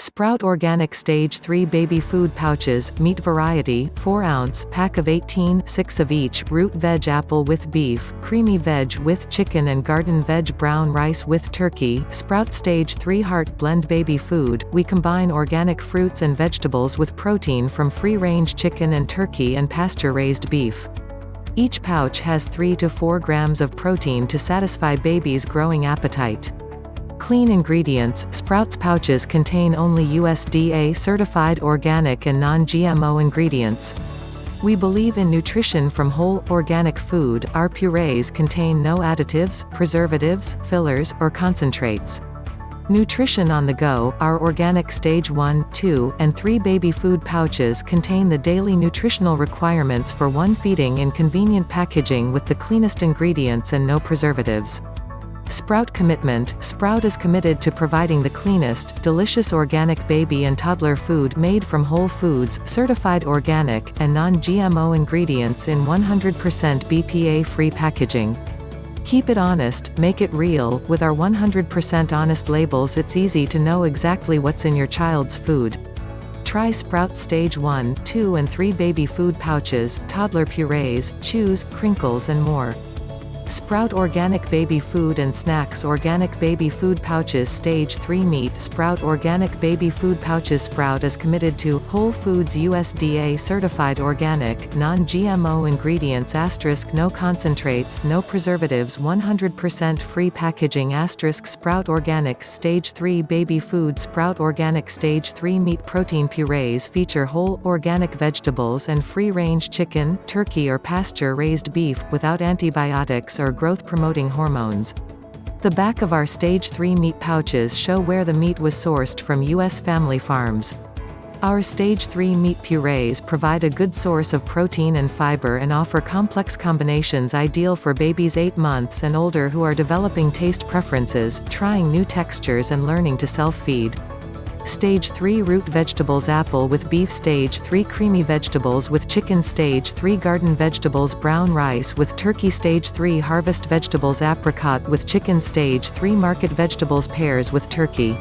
Sprout Organic Stage 3 Baby Food Pouches, Meat Variety, 4 ounce, pack of 18, 6 of each, Root Veg Apple with Beef, Creamy Veg with Chicken and Garden Veg Brown Rice with Turkey, Sprout Stage 3 Heart Blend Baby Food, we combine organic fruits and vegetables with protein from free-range chicken and turkey and pasture-raised beef. Each pouch has 3 to 4 grams of protein to satisfy baby's growing appetite. Clean ingredients, Sprouts pouches contain only USDA certified organic and non-GMO ingredients. We believe in nutrition from whole, organic food. Our purees contain no additives, preservatives, fillers, or concentrates. Nutrition on the Go, our organic stage 1, 2, and 3 baby food pouches contain the daily nutritional requirements for one feeding in convenient packaging with the cleanest ingredients and no preservatives. Sprout Commitment Sprout is committed to providing the cleanest, delicious organic baby and toddler food made from whole foods, certified organic, and non-GMO ingredients in 100% BPA-free packaging. Keep it honest, make it real, with our 100% honest labels it's easy to know exactly what's in your child's food. Try Sprout Stage 1, 2 and 3 baby food pouches, toddler purees, chews, crinkles and more. Sprout Organic Baby Food and Snacks Organic Baby Food Pouches Stage 3 Meat Sprout Organic Baby Food Pouches Sprout is committed to Whole Foods USDA Certified Organic, Non-GMO Ingredients Asterisk No Concentrates No Preservatives 100% Free Packaging Asterisk Sprout Organic Stage 3 Baby Food Sprout Organic Stage 3 Meat Protein Purees feature whole, organic vegetables and free-range chicken, turkey or pasture-raised beef, without antibiotics or growth-promoting hormones. The back of our Stage 3 meat pouches show where the meat was sourced from U.S. family farms. Our Stage 3 meat purees provide a good source of protein and fiber and offer complex combinations ideal for babies 8 months and older who are developing taste preferences, trying new textures and learning to self-feed. Stage 3 root vegetables apple with beef Stage 3 creamy vegetables with chicken Stage 3 garden vegetables brown rice with turkey Stage 3 harvest vegetables apricot with chicken Stage 3 market vegetables pears with turkey.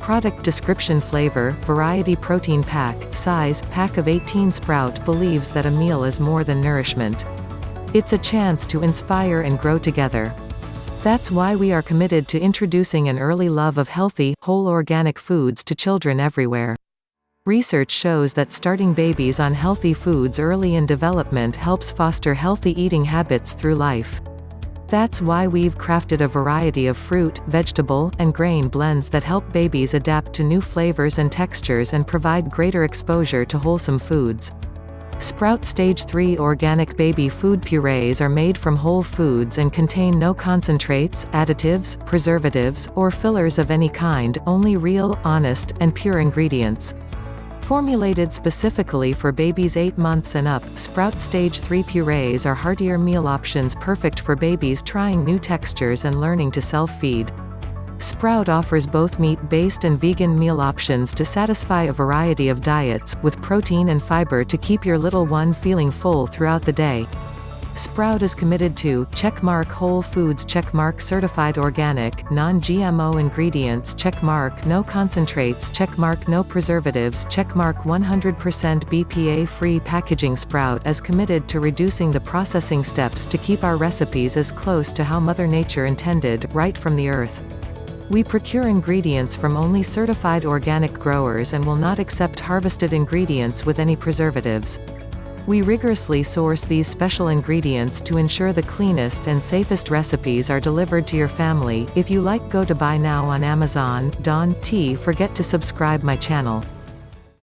Product description Flavor, variety protein pack, size, pack of 18 Sprout believes that a meal is more than nourishment. It's a chance to inspire and grow together. That's why we are committed to introducing an early love of healthy, whole organic foods to children everywhere. Research shows that starting babies on healthy foods early in development helps foster healthy eating habits through life. That's why we've crafted a variety of fruit, vegetable, and grain blends that help babies adapt to new flavors and textures and provide greater exposure to wholesome foods. Sprout Stage 3 organic baby food purees are made from whole foods and contain no concentrates, additives, preservatives, or fillers of any kind, only real, honest, and pure ingredients. Formulated specifically for babies 8 months and up, Sprout Stage 3 purees are heartier meal options perfect for babies trying new textures and learning to self-feed. Sprout offers both meat-based and vegan meal options to satisfy a variety of diets, with protein and fiber to keep your little one feeling full throughout the day. Sprout is committed to checkmark Whole Foods checkmark Certified Organic, Non-GMO Ingredients checkmark No Concentrates checkmark No Preservatives checkmark 100% BPA-free packaging Sprout is committed to reducing the processing steps to keep our recipes as close to how Mother Nature intended, right from the earth. We procure ingredients from only certified organic growers and will not accept harvested ingredients with any preservatives. We rigorously source these special ingredients to ensure the cleanest and safest recipes are delivered to your family. If you like go to buy now on Amazon, Don T forget to subscribe my channel.